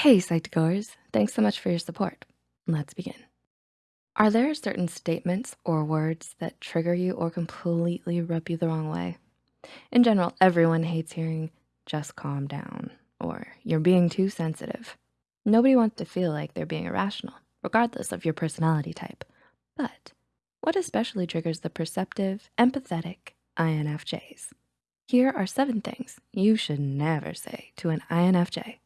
Hey, Psych2Goers, thanks so much for your support. Let's begin. Are there certain statements or words that trigger you or completely rub you the wrong way? In general, everyone hates hearing, just calm down, or you're being too sensitive. Nobody wants to feel like they're being irrational, regardless of your personality type. But what especially triggers the perceptive, empathetic INFJs? Here are seven things you should never say to an INFJ.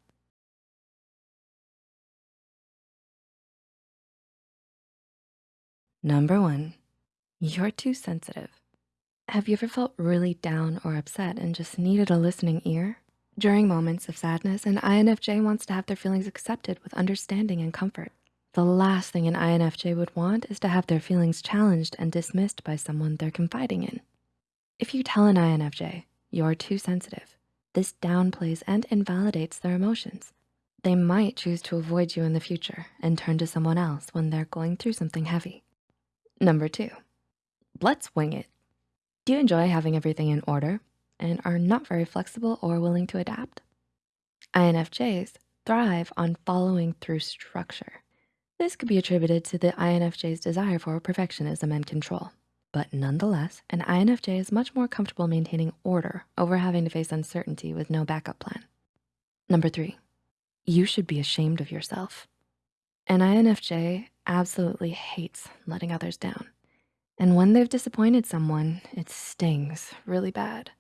Number one, you're too sensitive. Have you ever felt really down or upset and just needed a listening ear? During moments of sadness, an INFJ wants to have their feelings accepted with understanding and comfort. The last thing an INFJ would want is to have their feelings challenged and dismissed by someone they're confiding in. If you tell an INFJ you're too sensitive, this downplays and invalidates their emotions. They might choose to avoid you in the future and turn to someone else when they're going through something heavy. Number two, let's wing it. Do you enjoy having everything in order and are not very flexible or willing to adapt? INFJs thrive on following through structure. This could be attributed to the INFJ's desire for perfectionism and control. But nonetheless, an INFJ is much more comfortable maintaining order over having to face uncertainty with no backup plan. Number three, you should be ashamed of yourself. An INFJ absolutely hates letting others down. And when they've disappointed someone, it stings really bad.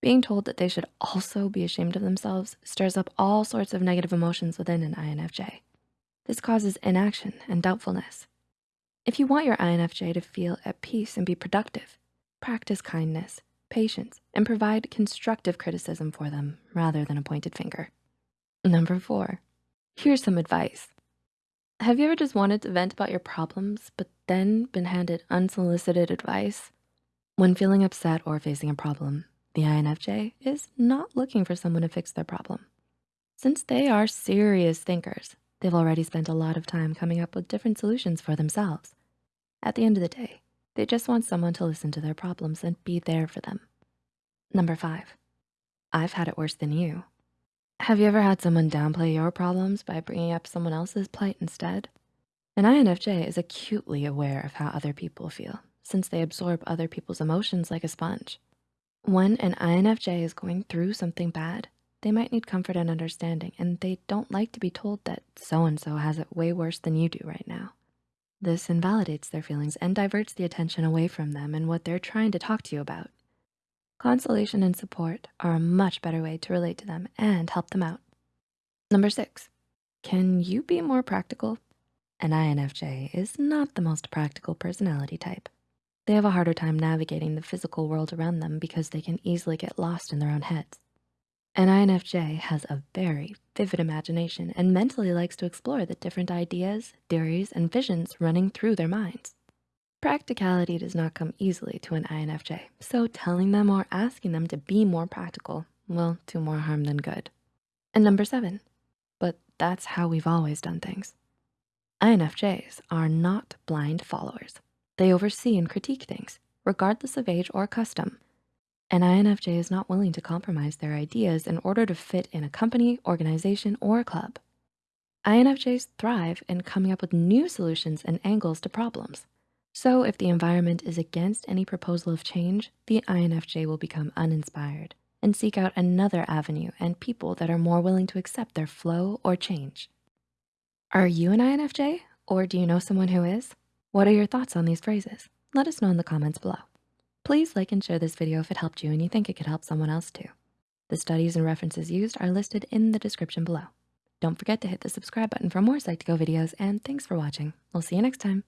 Being told that they should also be ashamed of themselves stirs up all sorts of negative emotions within an INFJ. This causes inaction and doubtfulness. If you want your INFJ to feel at peace and be productive, practice kindness, patience, and provide constructive criticism for them rather than a pointed finger. Number four, here's some advice. Have you ever just wanted to vent about your problems, but then been handed unsolicited advice? When feeling upset or facing a problem, the INFJ is not looking for someone to fix their problem. Since they are serious thinkers, they've already spent a lot of time coming up with different solutions for themselves. At the end of the day, they just want someone to listen to their problems and be there for them. Number five, I've had it worse than you. Have you ever had someone downplay your problems by bringing up someone else's plight instead? An INFJ is acutely aware of how other people feel since they absorb other people's emotions like a sponge. When an INFJ is going through something bad, they might need comfort and understanding and they don't like to be told that so-and-so has it way worse than you do right now. This invalidates their feelings and diverts the attention away from them and what they're trying to talk to you about. Consolation and support are a much better way to relate to them and help them out. Number six, can you be more practical? An INFJ is not the most practical personality type. They have a harder time navigating the physical world around them because they can easily get lost in their own heads. An INFJ has a very vivid imagination and mentally likes to explore the different ideas, theories, and visions running through their minds. Practicality does not come easily to an INFJ, so telling them or asking them to be more practical will do more harm than good. And number seven, but that's how we've always done things. INFJs are not blind followers. They oversee and critique things, regardless of age or custom. An INFJ is not willing to compromise their ideas in order to fit in a company, organization, or club. INFJs thrive in coming up with new solutions and angles to problems. So if the environment is against any proposal of change, the INFJ will become uninspired and seek out another avenue and people that are more willing to accept their flow or change. Are you an INFJ or do you know someone who is? What are your thoughts on these phrases? Let us know in the comments below. Please like and share this video if it helped you and you think it could help someone else too. The studies and references used are listed in the description below. Don't forget to hit the subscribe button for more Psych2Go videos and thanks for watching. We'll see you next time.